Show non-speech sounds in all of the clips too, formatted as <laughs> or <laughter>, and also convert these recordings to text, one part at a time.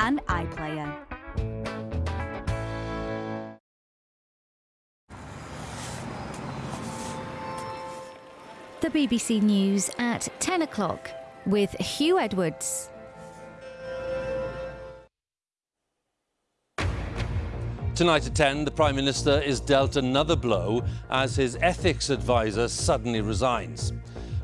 and iPlayer. The BBC News at 10 o'clock with Huw Edwards. Tonight at 10, the Prime Minister is dealt another blow as his ethics advisor suddenly resigns.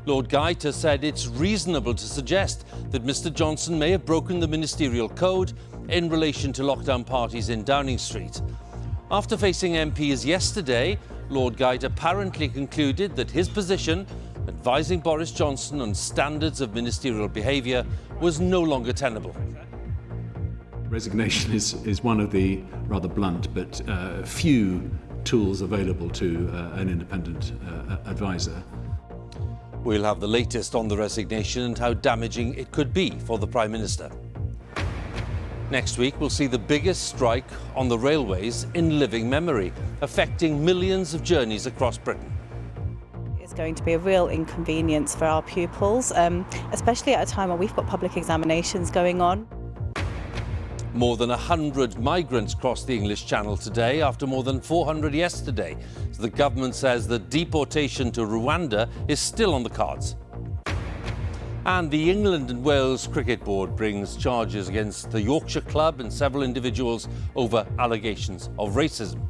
Lord Geidt has said it's reasonable to suggest that Mr Johnson may have broken the ministerial code in relation to lockdown parties in Downing Street. After facing MPs yesterday, Lord Geidt apparently concluded that his position, advising Boris Johnson on standards of ministerial behaviour, was no longer tenable. Resignation is, is one of the rather blunt but uh, few tools available to uh, an independent uh, advisor. We'll have the latest on the resignation and how damaging it could be for the Prime Minister. Next week, we'll see the biggest strike on the railways in living memory, affecting millions of journeys across Britain It's going to be a real inconvenience for our pupils, um, especially at a time where we've got public examinations going on. More than 100 migrants crossed the English Channel today after more than 400 yesterday. So the government says that deportation to Rwanda is still on the cards. And the England and Wales Cricket Board brings charges against the Yorkshire club and several individuals over allegations of racism.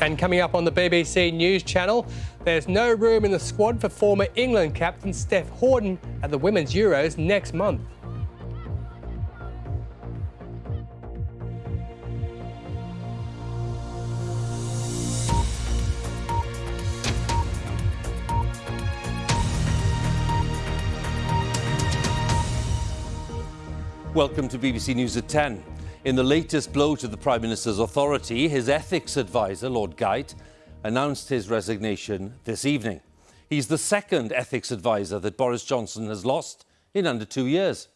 And coming up on the BBC News Channel, there's no room in the squad for former England captain Steph Houghton at the Women's Euros next month. Welcome to BBC News at 10. In the latest blow to the Prime Minister's authority, his ethics advisor, Lord Geidt, announced his resignation this evening. He's the second ethics advisor that Boris Johnson has lost in under two years.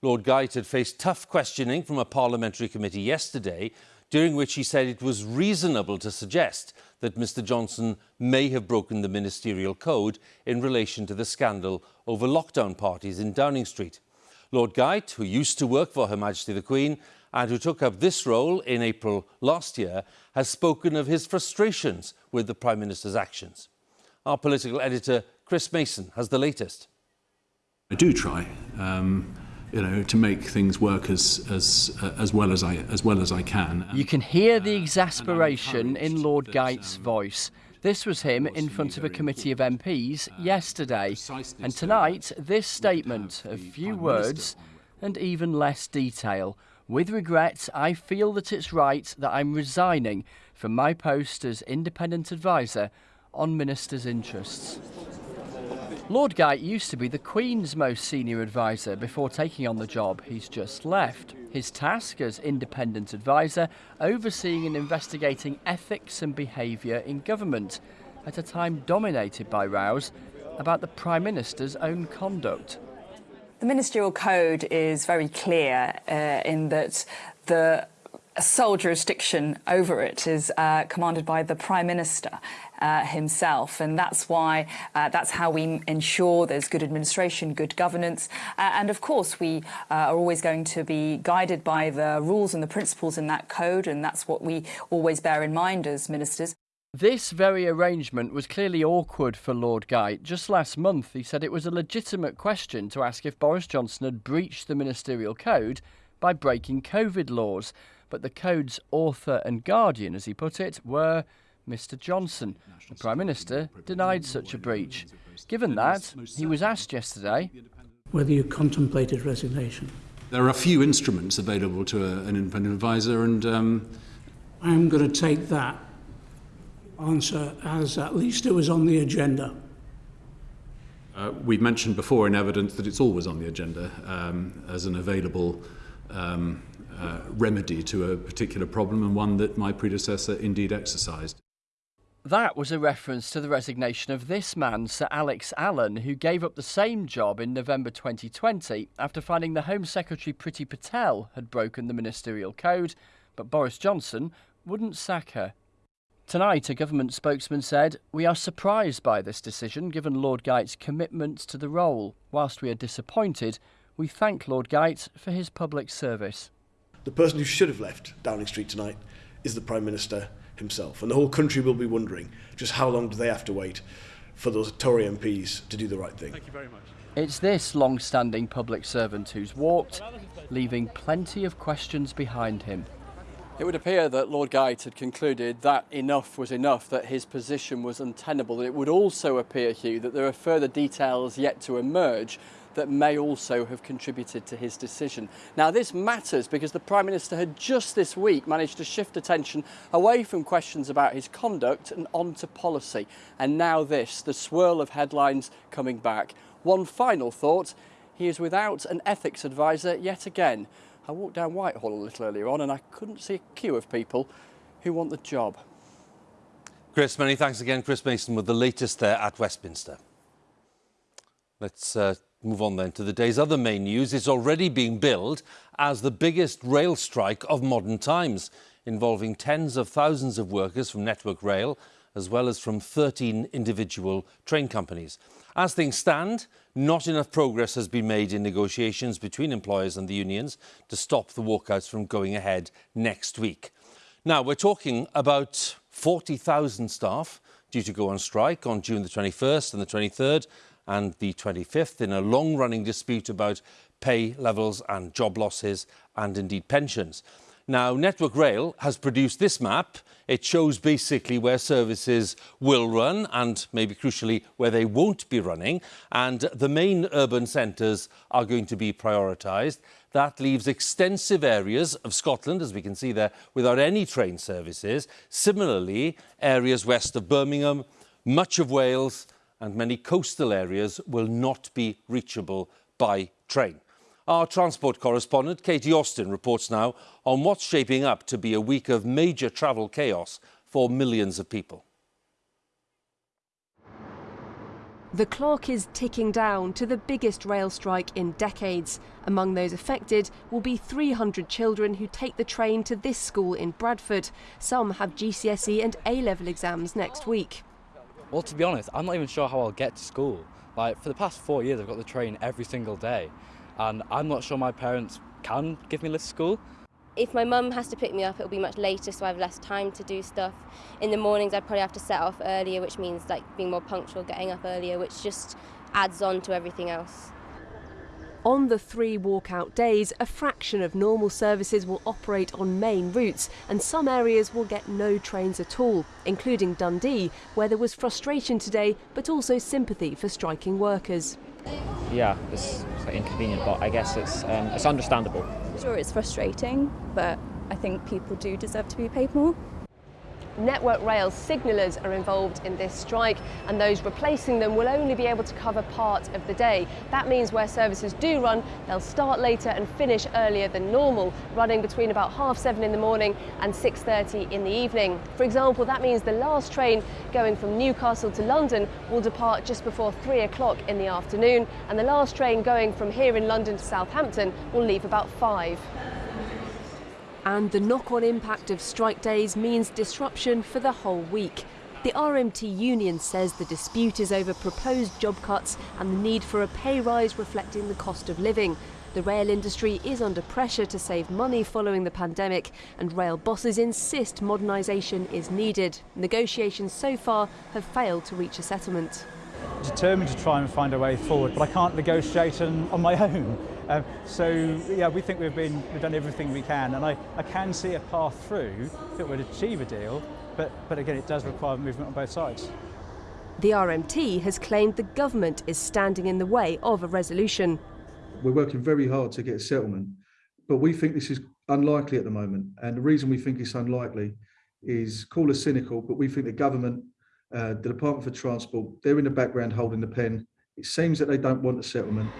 Lord Geidt had faced tough questioning from a parliamentary committee yesterday, during which he said it was reasonable to suggest that Mr Johnson may have broken the ministerial code in relation to the scandal over lockdown parties in Downing Street. Lord Geidt, who used to work for Her Majesty the Queen and who took up this role in April last year, has spoken of his frustrations with the Prime Minister's actions. Our political editor, Chris Mason, has the latest. I do try, um, you know, to make things work as as uh, as well as I as well as I can. You can hear the exasperation in Lord Geidt's voice. This was him in front of a committee of MPs yesterday. And tonight, this statement of few words and even less detail. With regret, I feel that it's right that I'm resigning from my post as independent adviser on ministers' interests. Lord Geidt used to be the Queen's most senior adviser before taking on the job he's just left. His task as independent adviser overseeing and investigating ethics and behaviour in government at a time dominated by rows about the Prime Minister's own conduct. The ministerial code is very clear uh, in that the sole jurisdiction over it is uh, commanded by the Prime Minister uh, himself. And that's why, uh, that's how we ensure there's good administration, good governance. Uh, and of course, we uh, are always going to be guided by the rules and the principles in that code. And that's what we always bear in mind as ministers. This very arrangement was clearly awkward for Lord Geidt. Just last month, he said it was a legitimate question to ask if Boris Johnson had breached the ministerial code by breaking COVID laws. But the code's author and guardian, as he put it, were Mr Johnson. The Prime Minister denied such a breach. Given that, he was asked yesterday whether you contemplated resignation. There are a few instruments available to a, an independent advisor, and um, I'm going to take that answer as at least it was on the agenda. Uh, we've mentioned before in evidence that it's always on the agenda um, as an available um, uh, remedy to a particular problem and one that my predecessor indeed exercised. That was a reference to the resignation of this man, Sir Alex Allan, who gave up the same job in November 2020 after finding the Home Secretary Priti Patel had broken the ministerial code, but Boris Johnson wouldn't sack her. Tonight, a government spokesman said, We are surprised by this decision given Lord Geidt's commitment to the role. Whilst we are disappointed, We thank Lord Geidt for his public service. The person who should have left Downing Street tonight is the Prime Minister himself. And the whole country will be wondering just how long do they have to wait for those Tory MPs to do the right thing. Thank you very much. It's this long standing public servant who's walked, leaving plenty of questions behind him. It would appear that Lord Geidt had concluded that enough was enough, that his position was untenable. It would also appear, Huw, that there are further details yet to emerge that may also have contributed to his decision. Now, this matters because the Prime Minister had just this week managed to shift attention away from questions about his conduct and onto policy. And now, this the swirl of headlines coming back. One final thought he is without an ethics advisor yet again. I walked down Whitehall a little earlier on and I couldn't see a queue of people who want the job. Chris, many thanks again. Chris Mason with the latest there at Westminster. Let's uh, move on then to the day's other main news. It's already being billed as the biggest rail strike of modern times, involving tens of thousands of workers from Network Rail, as well as from 13 individual train companies. As things stand, not enough progress has been made in negotiations between employers and the unions to stop the walkouts from going ahead next week. Now, we're talking about 40,000 staff due to go on strike on June the 21st and the 23rd and the 25th in a long-running dispute about pay levels and job losses and indeed pensions. Now, Network Rail has produced this map. It shows basically where services will run and maybe crucially where they won't be running. And the main urban centres are going to be prioritised. That leaves extensive areas of Scotland, as we can see there, without any train services. Similarly, areas west of Birmingham, much of Wales and many coastal areas will not be reachable by train. Our transport correspondent, Katie Austin, reports now on what's shaping up to be a week of major travel chaos for millions of people. The clock is ticking down to the biggest rail strike in decades. Among those affected will be 300 children who take the train to this school in Bradford. Some have GCSE and A-level exams next week. Well, to be honest, I'm not even sure how I'll get to school. Like, for the past four years, I've got the train every single day, and I'm not sure my parents can give me a lift to school. If my mum has to pick me up, it'll be much later, so I have less time to do stuff. In the mornings, I'd probably have to set off earlier, which means like being more punctual, getting up earlier, which just adds on to everything else. On the three walkout days, a fraction of normal services will operate on main routes, and some areas will get no trains at all, including Dundee, where there was frustration today, but also sympathy for striking workers. Yeah, it's, it's inconvenient, but I guess it's um, it's understandable. Sure, it's frustrating, but I think people do deserve to be paid more. Network Rail signallers are involved in this strike and those replacing them will only be able to cover part of the day. That means where services do run, they'll start later and finish earlier than normal, running between about half seven in the morning and 6.30 in the evening. For example, that means the last train going from Newcastle to London will depart just before three o'clock in the afternoon and the last train going from here in London to Southampton will leave about five. And the knock-on impact of strike days means disruption for the whole week. The RMT union says the dispute is over proposed job cuts and the need for a pay rise reflecting the cost of living. The rail industry is under pressure to save money following the pandemic, and rail bosses insist modernisation is needed. Negotiations so far have failed to reach a settlement. Determined to try and find a way forward, but I can't negotiate on, my own. Um, so yeah, we think we've been we've done everything we can, and I, I can see a path through that would achieve a deal. But but again, it does require movement on both sides. The RMT has claimed the government is standing in the way of a resolution. We're working very hard to get a settlement, but we think this is unlikely at the moment. And the reason we think it's unlikely is call us cynical, but we think the government, uh, the Department for Transport, they're in the background holding the pen. It seems that they don't want a settlement.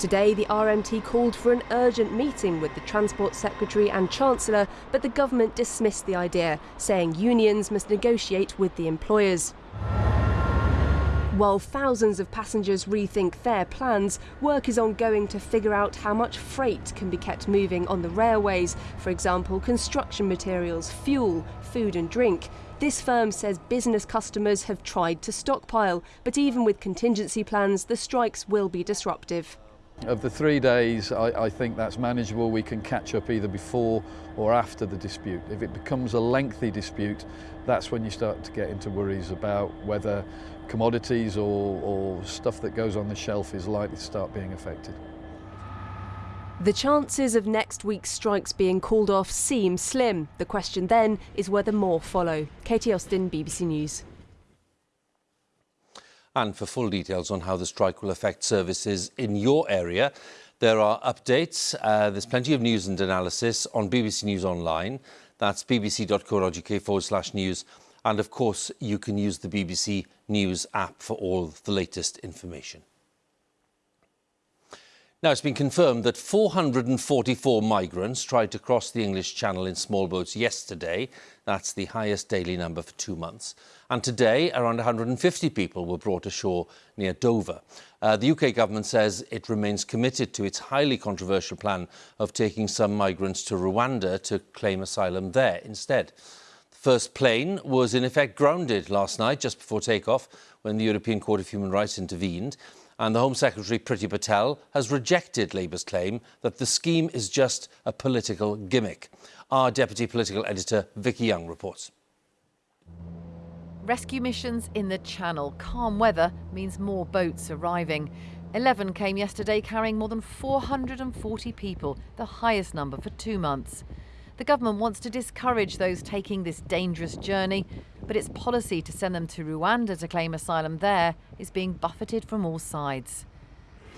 Today, the RMT called for an urgent meeting with the Transport Secretary and Chancellor, but the government dismissed the idea, saying unions must negotiate with the employers. While thousands of passengers rethink their plans, work is ongoing to figure out how much freight can be kept moving on the railways, for example, construction materials, fuel, food and drink. This firm says business customers have tried to stockpile, but even with contingency plans, the strikes will be disruptive. Of the three days, I, I, think that's manageable. We can catch up either before or after the dispute. If it becomes a lengthy dispute, that's when you start to get into worries about whether commodities or, or stuff that goes on the shelf is likely to start being affected. The chances of next week's strikes being called off seem slim. The question then is whether more follow. Katie Austin, BBC News. And for full details on how the strike will affect services in your area, there are updates. Uh, there's plenty of news and analysis on BBC News Online. That's bbc.co.uk forward slash news. And of course, you can use the BBC News app for all the latest information. Now, it's been confirmed that 444 migrants tried to cross the English Channel in small boats yesterday. That's the highest daily number for two months. And today, around 150 people were brought ashore near Dover. Uh, the UK government says it remains committed to its highly controversial plan of taking some migrants to Rwanda to claim asylum there instead. The first plane was in effect grounded last night just before takeoff when the European Court of Human Rights intervened and the Home Secretary Priti Patel has rejected Labour's claim that the scheme is just a political gimmick. Our Deputy Political Editor Vicky Young reports. Rescue missions in the Channel. Calm weather means more boats arriving. 11 came yesterday carrying more than 440 people, the highest number for two months. The government wants to discourage those taking this dangerous journey, but its policy to send them to Rwanda to claim asylum there is being buffeted from all sides.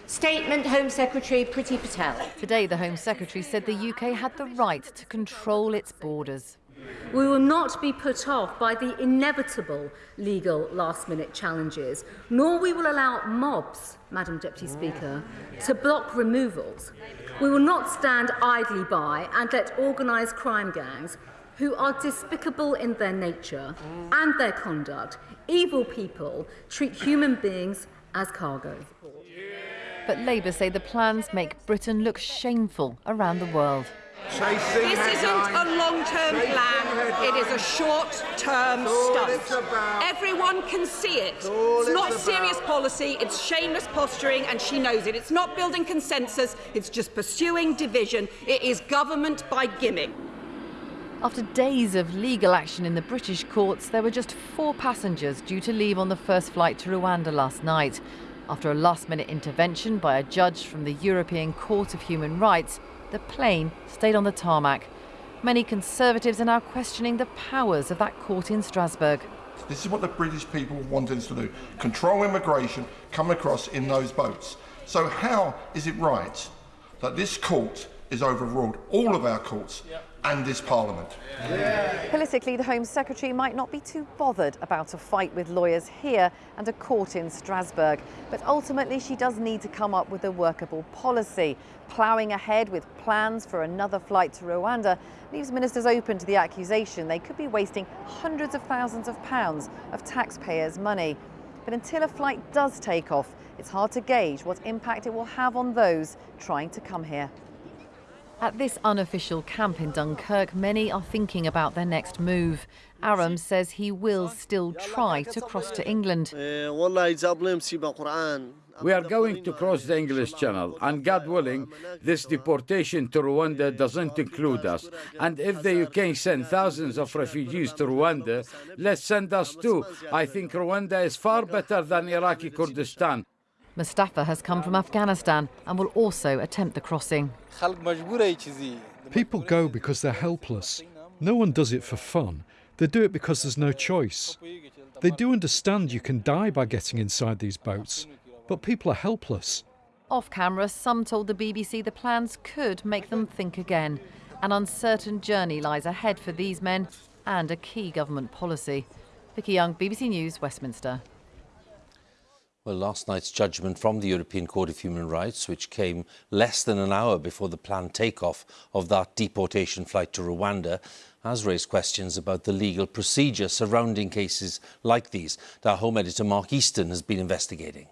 Statement Home Secretary Priti Patel. Today, the Home Secretary said the UK had the right to control its borders. We will not be put off by the inevitable legal last minute challenges, nor will we will allow mobs, Madam Deputy Speaker, to block removals. We will not stand idly by and let organised crime gangs, who are despicable in their nature and their conduct, evil people, treat human beings as cargo. But Labour say the plans make Britain look shameful around the world. This isn't a long-term plan. It is a short-term stunt. Everyone can see it. It's not serious policy. It's shameless posturing, and she knows it. It's not building consensus. It's just pursuing division. It is government by gimmick. After days of legal action in the British courts, there were just four passengers due to leave on the first flight to Rwanda last night. After a last-minute intervention by a judge from the European Court of Human Rights, the plane stayed on the tarmac. Many Conservatives are now questioning the powers of that court in Strasbourg. This is what the British people want us to do control immigration, come across in those boats. So, how is it right that this court is overruled, all of our courts, yep and this Parliament. Yeah. Politically, the Home Secretary might not be too bothered about a fight with lawyers here and a court in Strasbourg, but ultimately she does need to come up with a workable policy. Ploughing ahead with plans for another flight to Rwanda leaves ministers open to the accusation they could be wasting hundreds of thousands of pounds of taxpayers' money. But until a flight does take off, it's hard to gauge what impact it will have on those trying to come here. At this unofficial camp in Dunkirk, many are thinking about their next move. Aram says he will still try to cross to England. We are going to cross the English Channel, and God willing, this deportation to Rwanda doesn't include us. And if the UK send thousands of refugees to Rwanda, let's send us too. I think Rwanda is far better than Iraqi Kurdistan. Mustafa has come from Afghanistan and will also attempt the crossing. People go because they're helpless. No one does it for fun. They do it because there's no choice. They do understand you can die by getting inside these boats, but people are helpless. Off camera, some told the BBC the plans could make them think again. An uncertain journey lies ahead for these men and a key government policy. Vicky Young, BBC News, Westminster. Well, last night's judgment from the European Court of Human Rights, which came less than an hour before the planned takeoff of that deportation flight to Rwanda, has raised questions about the legal procedure surrounding cases like these. Our Home Editor Mark Easton has been investigating.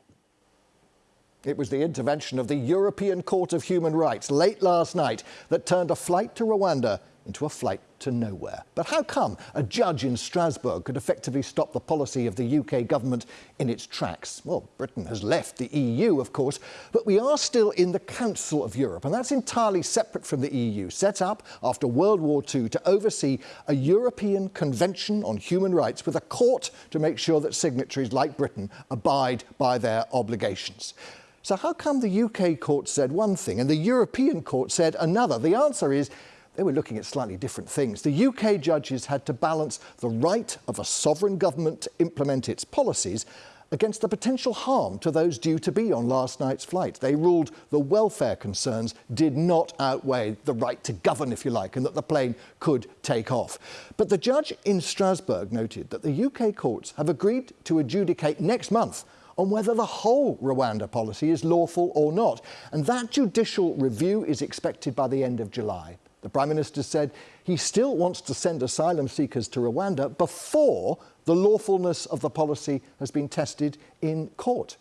It was the intervention of the European Court of Human Rights late last night that turned a flight to Rwanda into a flight to nowhere. But how come a judge in Strasbourg could effectively stop the policy of the UK government in its tracks? Well, Britain has left the EU, of course, but we are still in the Council of Europe, and that's entirely separate from the EU, set up after World War II to oversee a European Convention on Human Rights with a court to make sure that signatories like Britain abide by their obligations. So how come the UK court said one thing and the European court said another? The answer is they were looking at slightly different things. The UK judges had to balance the right of a sovereign government to implement its policies against the potential harm to those due to be on last night's flight. They ruled the welfare concerns did not outweigh the right to govern, if you like, and that the plane could take off. But the judge in Strasbourg noted that the UK courts have agreed to adjudicate next month on whether the whole Rwanda policy is lawful or not. And that judicial review is expected by the end of July. The Prime Minister said he still wants to send asylum seekers to Rwanda before the lawfulness of the policy has been tested in court.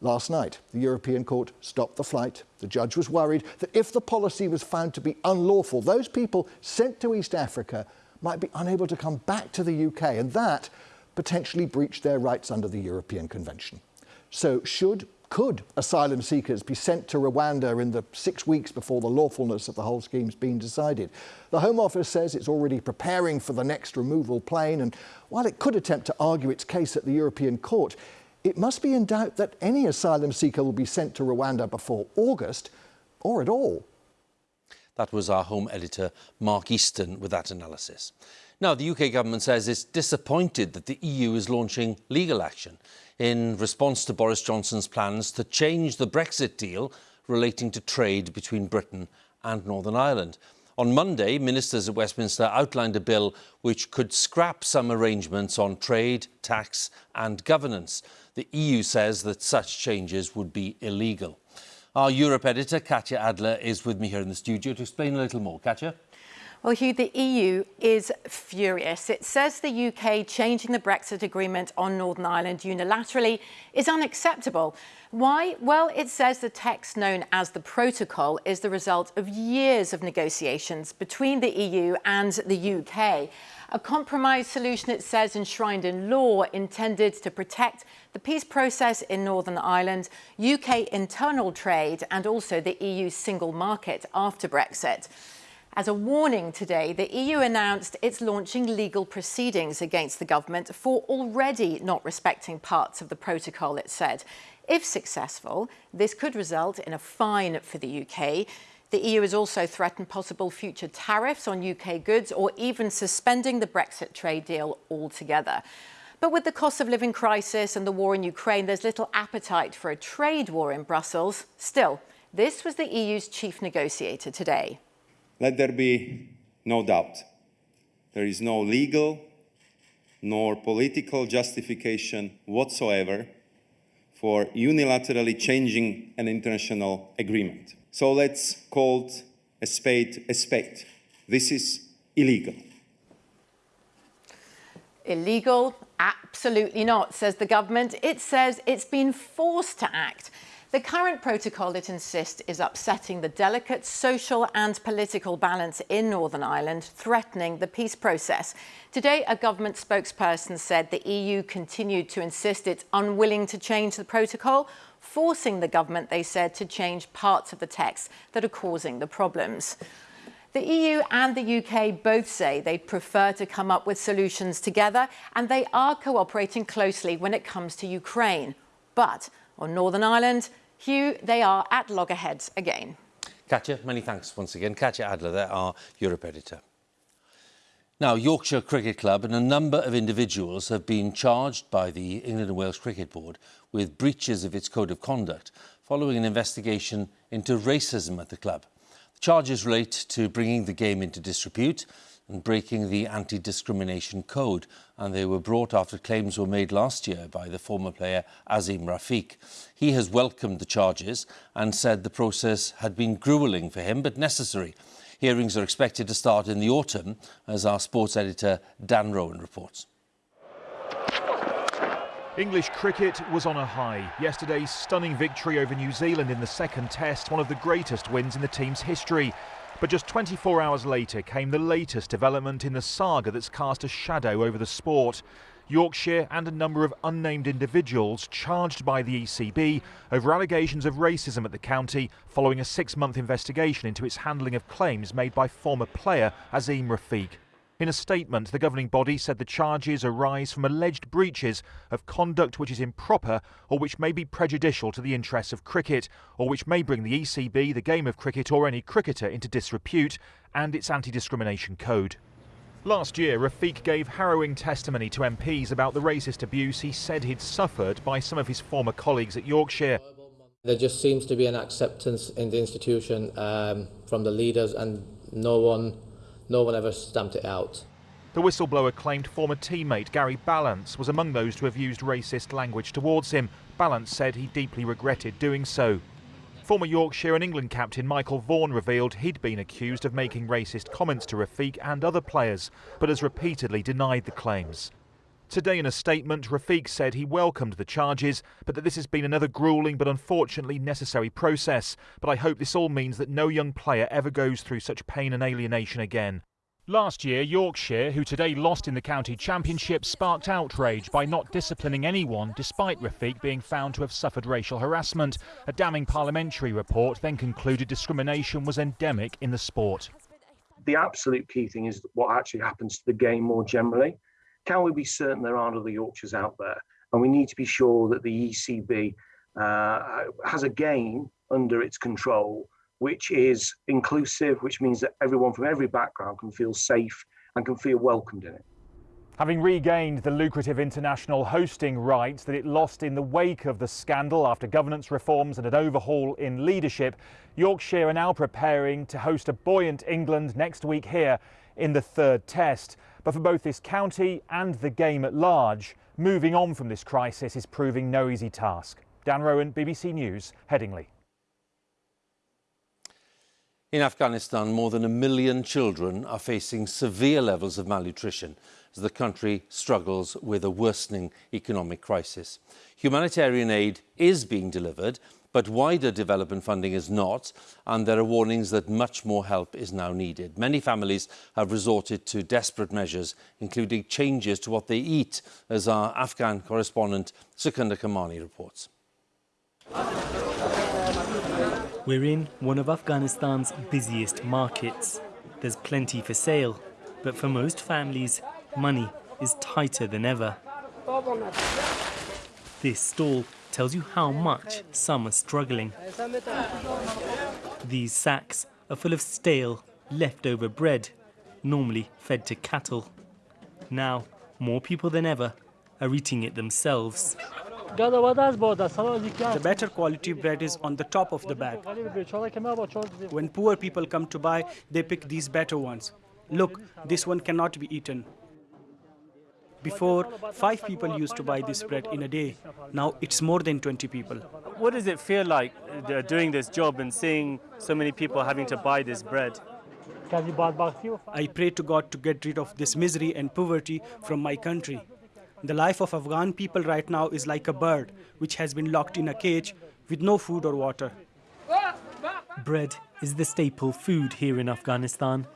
Last night, the European Court stopped the flight. The judge was worried that if the policy was found to be unlawful, those people sent to East Africa might be unable to come back to the UK, and that potentially breached their rights under the European Convention. So should could asylum seekers be sent to Rwanda in the six weeks before the lawfulness of the whole scheme's been decided? The Home Office says it's already preparing for the next removal plane, and while it could attempt to argue its case at the European Court, it must be in doubt that any asylum seeker will be sent to Rwanda before August or at all. That was our Home editor, Mark Easton, with that analysis. Now, the UK government says it's disappointed that the EU is launching legal action in response to Boris Johnson's plans to change the Brexit deal relating to trade between Britain and Northern Ireland. On Monday, ministers at Westminster outlined a bill which could scrap some arrangements on trade, tax and governance. The EU says that such changes would be illegal. Our Europe editor, Katya Adler, is with me here in the studio to explain a little more. Katya? Well, Huw, the EU is furious. It says the UK changing the Brexit agreement on Northern Ireland unilaterally is unacceptable. Why? Well, it says the text known as the protocol is the result of years of negotiations between the EU and the UK. A compromise solution, it says, enshrined in law intended to protect the peace process in Northern Ireland, UK internal trade and also the EU single market after Brexit. As a warning today, the EU announced it's launching legal proceedings against the government for already not respecting parts of the protocol, it said. If successful, this could result in a fine for the UK. The EU has also threatened possible future tariffs on UK goods or even suspending the Brexit trade deal altogether. But with the cost of living crisis and the war in Ukraine, there's little appetite for a trade war in Brussels. Still, this was the EU's chief negotiator today. Let there be no doubt. There is no legal nor political justification whatsoever for unilaterally changing an international agreement. So let's call it a spade a spade. This is illegal. Illegal? Absolutely not, says the government. It says it's been forced to act. The current protocol, it insists, is upsetting the delicate social and political balance in Northern Ireland, threatening the peace process. Today, a government spokesperson said the EU continued to insist it's unwilling to change the protocol, forcing the government, they said, to change parts of the text that are causing the problems. The EU and the UK both say they prefer to come up with solutions together, and they are cooperating closely when it comes to Ukraine. But on Northern Ireland, Huw, they are at loggerheads again. Katya, many thanks once again. Katya Adler, there, our Europe editor. Now, Yorkshire Cricket Club and a number of individuals have been charged by the England and Wales Cricket Board with breaches of its code of conduct following an investigation into racism at the club. The charges relate to bringing the game into disrepute and breaking the anti-discrimination code, and they were brought after claims were made last year by the former player Azeem Rafiq. He has welcomed the charges and said the process had been gruelling for him, but necessary. Hearings are expected to start in the autumn, as our sports editor Dan Roan reports. English cricket was on a high. Yesterday's stunning victory over New Zealand in the second test, one of the greatest wins in the team's history. But just 24 hours later came the latest development in the saga that's cast a shadow over the sport. Yorkshire and a number of unnamed individuals charged by the ECB over allegations of racism at the county following a six month investigation into its handling of claims made by former player Azeem Rafiq. In a statement, the governing body said the charges arise from alleged breaches of conduct which is improper or which may be prejudicial to the interests of cricket, or which may bring the ECB, the game of cricket, or any cricketer into disrepute, and its anti discrimination code. Last year, Rafiq gave harrowing testimony to MPs about the racist abuse he said he'd suffered by some of his former colleagues at Yorkshire. There just seems to be an acceptance in the institution um, from the leaders, and no one no one ever stamped it out. The whistleblower claimed former teammate Gary Ballance was among those to have used racist language towards him. Ballance said he deeply regretted doing so. Former Yorkshire and England captain Michael Vaughan revealed he'd been accused of making racist comments to Rafiq and other players, but has repeatedly denied the claims. Today, in a statement, Rafiq said he welcomed the charges, but that this has been another grueling but unfortunately necessary process. But I hope this all means that no young player ever goes through such pain and alienation again. Last year, Yorkshire, who today lost in the county championship, sparked outrage by not disciplining anyone despite Rafiq being found to have suffered racial harassment. A damning parliamentary report then concluded discrimination was endemic in the sport. The absolute key thing is what actually happens to the game more generally. Can we be certain there aren't other Yorkshires out there? And we need to be sure that the ECB uh, has a game under its control, which is inclusive, which means that everyone from every background can feel safe and can feel welcomed in it. Having regained the lucrative international hosting rights that it lost in the wake of the scandal after governance reforms and an overhaul in leadership, Yorkshire are now preparing to host a buoyant England next week here in the third test. But for both this county and the game at large, moving on from this crisis is proving no easy task. Dan Roan, BBC News, Headingley. In Afghanistan, more than a million children are facing severe levels of malnutrition as the country struggles with a worsening economic crisis. Humanitarian aid is being delivered, but wider development funding is not, and there are warnings that much more help is now needed. Many families have resorted to desperate measures, including changes to what they eat, as our Afghan correspondent Secunder Kermani reports. We're in one of Afghanistan's busiest markets. There's plenty for sale, but for most families, money is tighter than ever. This stall tells you how much some are struggling. These sacks are full of stale, leftover bread, normally fed to cattle. Now, more people than ever are eating it themselves. The better quality bread is on the top of the bag. When poor people come to buy, they pick these better ones. Look, this one cannot be eaten. Before, five people used to buy this bread in a day. Now it's more than 20 people. What does it feel like uh, doing this job and seeing so many people having to buy this bread? I pray to God to get rid of this misery and poverty from my country. The life of Afghan people right now is like a bird which has been locked in a cage with no food or water. Bread is the staple food here in Afghanistan.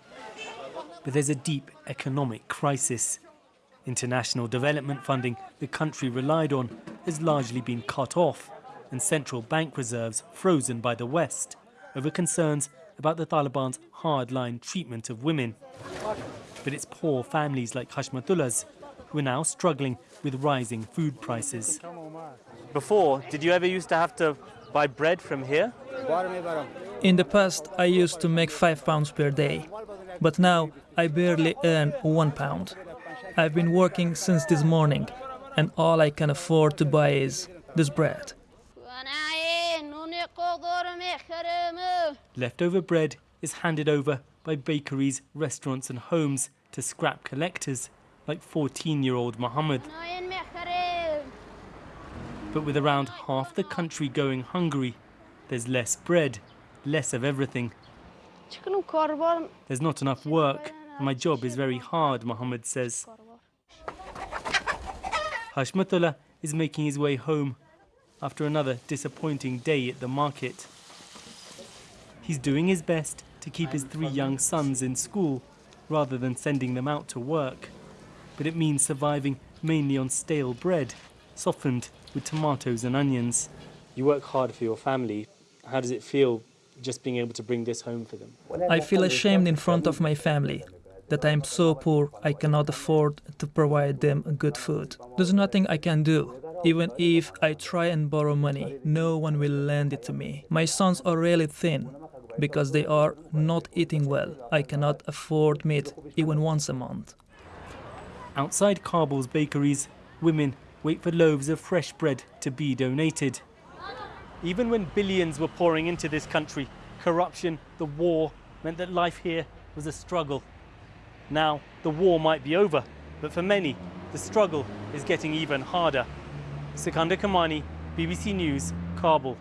But there's a deep economic crisis. International development funding the country relied on has largely been cut off and central bank reserves frozen by the West over concerns about the Taliban's hardline treatment of women. But it's poor families like Hashmatullah's who are now struggling with rising food prices. Before, did you ever used to have to buy bread from here? In the past, I used to make five pounds per day, but now I barely earn one pound. I've been working since this morning, and all I can afford to buy is this bread. Leftover bread is handed over by bakeries, restaurants, and homes to scrap collectors like 14 year old Mohammed. But with around half the country going hungry, there's less bread, less of everything. There's not enough work, and my job is very hard, Mohammed says. Hashmatullah is making his way home after another disappointing day at the market. He's doing his best to keep his three young sons in school rather than sending them out to work. But it means surviving mainly on stale bread, softened with tomatoes and onions. You work hard for your family. How does it feel just being able to bring this home for them? I feel ashamed in front of my family that I am so poor I cannot afford to provide them good food. There's nothing I can do. Even if I try and borrow money, no one will lend it to me. My sons are really thin because they are not eating well. I cannot afford meat even once a month. Outside Kabul's bakeries, women wait for loaves of fresh bread to be donated. Even when billions were pouring into this country, corruption, the war, meant that life here was a struggle. Now, the war might be over, but for many, the struggle is getting even harder. Secunder Kermani, BBC News, Kabul.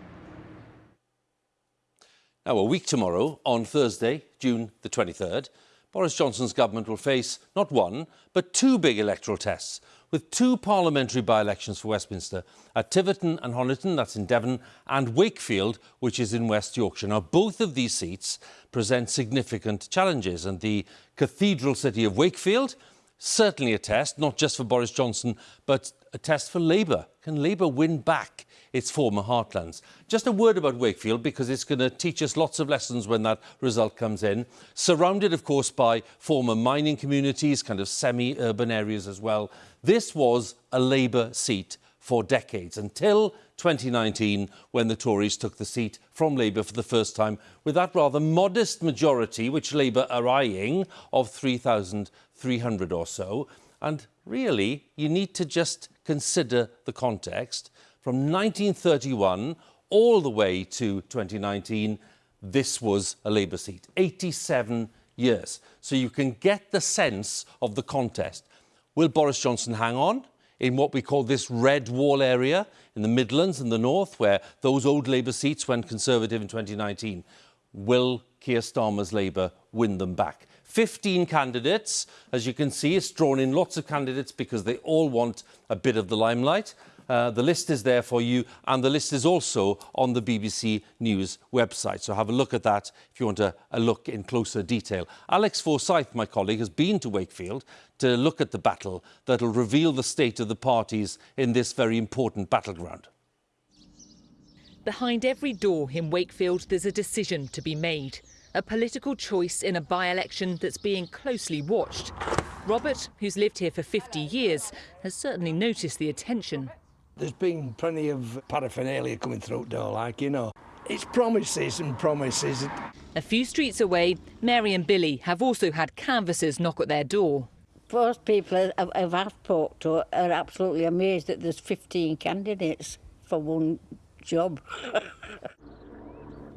Now, a week tomorrow, on Thursday, June the 23rd, Boris Johnson's government will face not one, but two big electoral tests, with two parliamentary by-elections for Westminster at Tiverton and Honiton, that's in Devon, and Wakefield, which is in West Yorkshire. Now, both of these seats present significant challenges, and the cathedral city of Wakefield, certainly a test, not just for Boris Johnson, but a test for Labour. Can Labour win back its former heartlands? Just a word about Wakefield, because it's going to teach us lots of lessons when that result comes in. Surrounded, of course, by former mining communities, kind of semi-urban areas as well. This was a Labour seat for decades, until 2019, when the Tories took the seat from Labour for the first time, with that rather modest majority, which Labour are eyeing, of 3,300 or so. And really, you need to just consider the context. From 1931 all the way to 2019, this was a Labour seat, 87 years. So you can get the sense of the contest. Will Boris Johnson hang on in what we call this red wall area in the Midlands and the North, where those old Labour seats went Conservative in 2019? Will Keir Starmer's Labour win them back? 15 candidates. As you can see, it's drawn in lots of candidates because they all want a bit of the limelight. Uh, the list is there for you, and the list is also on the BBC News website. So have a look at that if you want a, a look in closer detail. Alex Forsyth, my colleague, has been to Wakefield to look at the battle that will reveal the state of the parties in this very important battleground. Behind every door in Wakefield, there's a decision to be made. A political choice in a by-election that's being closely watched. Robert, who's lived here for 50 years, has certainly noticed the attention. There's been plenty of paraphernalia coming through door, like, you know. It's promises and promises. A few streets away, Mary and Billy have also had canvassers knock at their door. Most people I've, I've spoke to are absolutely amazed that there's 15 candidates for one job. <laughs>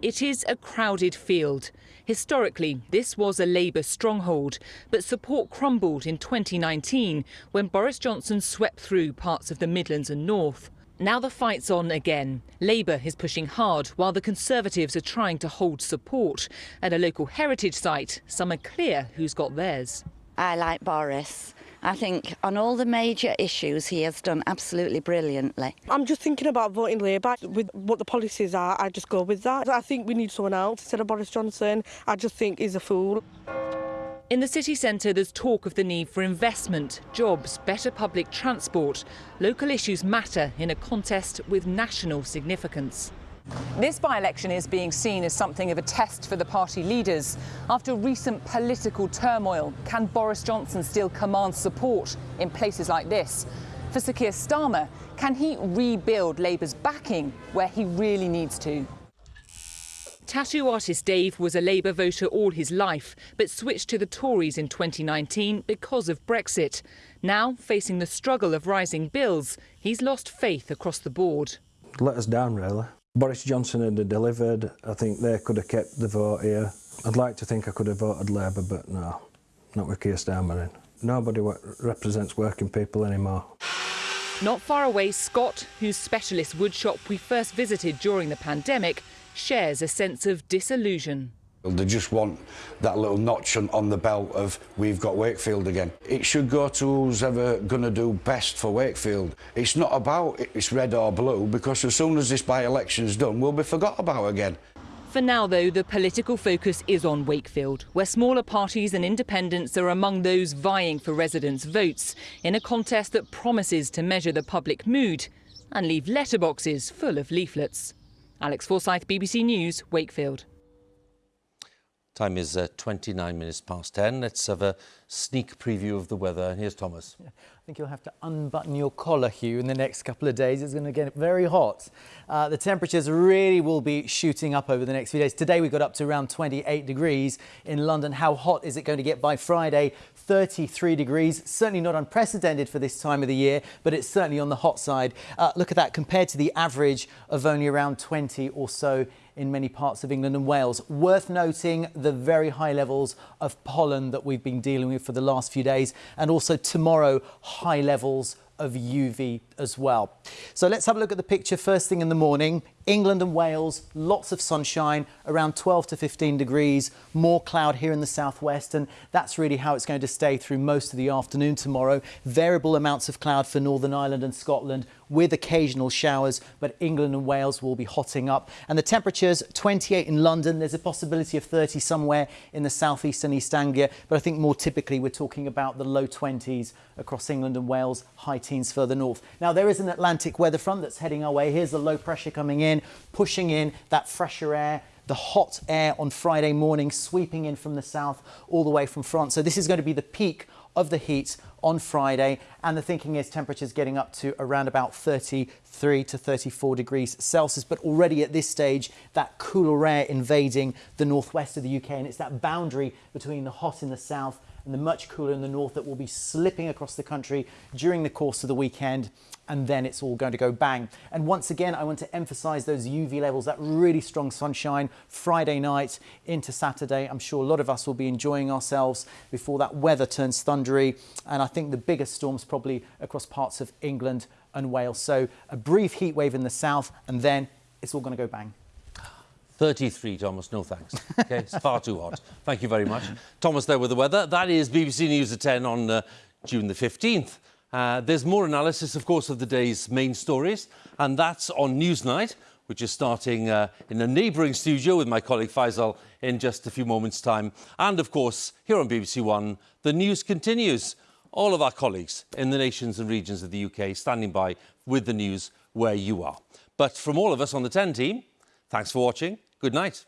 It is a crowded field. Historically, this was a Labour stronghold, but support crumbled in 2019 when Boris Johnson swept through parts of the Midlands and North. Now the fight's on again. Labour is pushing hard while the Conservatives are trying to hold support. At a local heritage site, some are clear who's got theirs. I like Boris. I think on all the major issues he has done absolutely brilliantly. I'm just thinking about voting Labour. With what the policies are, I just go with that. I think we need someone else instead of Boris Johnson. I just think he's a fool. In the city centre, there's talk of the need for investment, jobs, better public transport. Local issues matter in a contest with national significance. This by-election is being seen as something of a test for the party leaders. After recent political turmoil, can Boris Johnson still command support in places like this? For Sir Keir Starmer, can he rebuild Labour's backing where he really needs to? Tattoo artist Dave was a Labour voter all his life, but switched to the Tories in 2019 because of Brexit. Now, facing the struggle of rising bills, he's lost faith across the board. Let us down, really. Boris Johnson had delivered. I think they could have kept the vote here. I'd like to think I could have voted Labour, but no, not with Keir Starmer in. Nobody represents working people anymore. Not far away, Scott, whose specialist woodshop we first visited during the pandemic, shares a sense of disillusion. They just want that little notch on, the belt of we've got Wakefield again. It should go to who's ever going to do best for Wakefield. It's not about it's red or blue because as soon as this by-election's done, we'll be forgot about again. For now, though, the political focus is on Wakefield, where smaller parties and independents are among those vying for residents' votes in a contest that promises to measure the public mood and leave letterboxes full of leaflets. Alex Forsyth, BBC News, Wakefield. Time is uh, 29 minutes past 10. Let's have a sneak preview of the weather. And here's Thomas. Yeah, I think you'll have to unbutton your collar, Huw, in the next couple of days. It's going to get very hot. Uh, the temperatures really will be shooting up over the next few days. Today we got up to around 28 degrees in London. How hot is it going to get by Friday? 33 degrees. Certainly not unprecedented for this time of the year, but it's certainly on the hot side. Uh, look at that compared to the average of only around 20 or so in many parts of England and Wales. Worth noting the very high levels of pollen that we've been dealing with for the last few days, and also tomorrow, high levels of UV as well. So let's have a look at the picture first thing in the morning. England and Wales, lots of sunshine, around 12 to 15 degrees, more cloud here in the southwest, and that's really how it's going to stay through most of the afternoon tomorrow. Variable amounts of cloud for Northern Ireland and Scotland with occasional showers, but England and Wales will be hotting up. And the temperatures 28 in London, there's a possibility of 30 somewhere in the southeast and East Anglia, but I think more typically we're talking about the low 20s across England and Wales, high teens further north. Now there is an Atlantic weather front that's heading our way. Here's the low pressure coming in pushing in that fresher air the hot air on Friday morning sweeping in from the south all the way from France. So this is going to be the peak of the heat on Friday and the thinking is temperatures getting up to around about 33 to 34 degrees Celsius but already at this stage that cooler air invading the northwest of the UK and it's that boundary between the hot in the south and the much cooler in the north that will be slipping across the country during the course of the weekend and then it's all going to go bang. And once again, I want to emphasize those UV levels, that really strong sunshine Friday night into Saturday. I'm sure a lot of us will be enjoying ourselves before that weather turns thundery. And I think the biggest storms probably across parts of England and Wales. So a brief heat wave in the south and then it's all going to go bang. 33, Thomas, no thanks. Okay, it's far too hot. Thank you very much. Thomas there with the weather. That is BBC News at 10 on uh, June the 15th. Uh, there's more analysis, of course, of the day's main stories, and that's on Newsnight, which is starting uh, in a neighbouring studio with my colleague Faisal in just a few moments' time. And, of course, here on BBC One, the news continues. All of our colleagues in the nations and regions of the UK standing by with the news where you are. But from all of us on the 10 team, thanks for watching. Good night.